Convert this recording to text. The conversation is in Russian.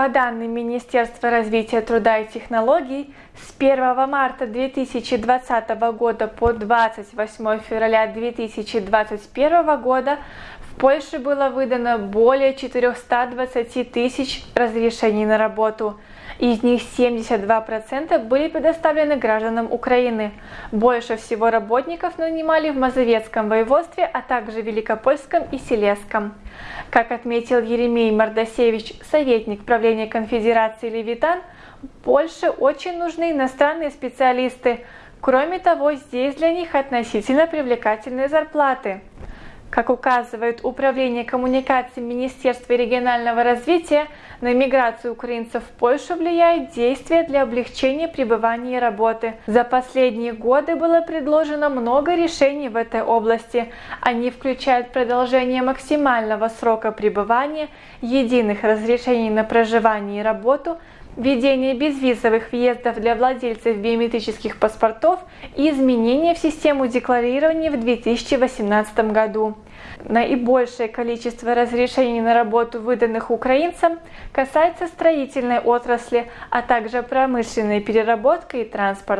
По данным Министерства развития труда и технологий, с 1 марта 2020 года по 28 февраля 2021 года Польше было выдано более 420 тысяч разрешений на работу. Из них 72% были предоставлены гражданам Украины. Больше всего работников нанимали в Мазовецком воеводстве, а также Великопольском и Селесском. Как отметил Еремей Мардасевич, советник правления конфедерации Левитан, Польше очень нужны иностранные специалисты. Кроме того, здесь для них относительно привлекательные зарплаты. Как указывает Управление коммуникаций Министерства регионального развития, на миграцию украинцев в Польшу влияет действие для облегчения пребывания и работы. За последние годы было предложено много решений в этой области. Они включают продолжение максимального срока пребывания, единых разрешений на проживание и работу, введение безвизовых въездов для владельцев биометрических паспортов и изменения в систему декларирования в 2018 году. Наибольшее количество разрешений на работу, выданных украинцам, касается строительной отрасли, а также промышленной переработки и транспорта.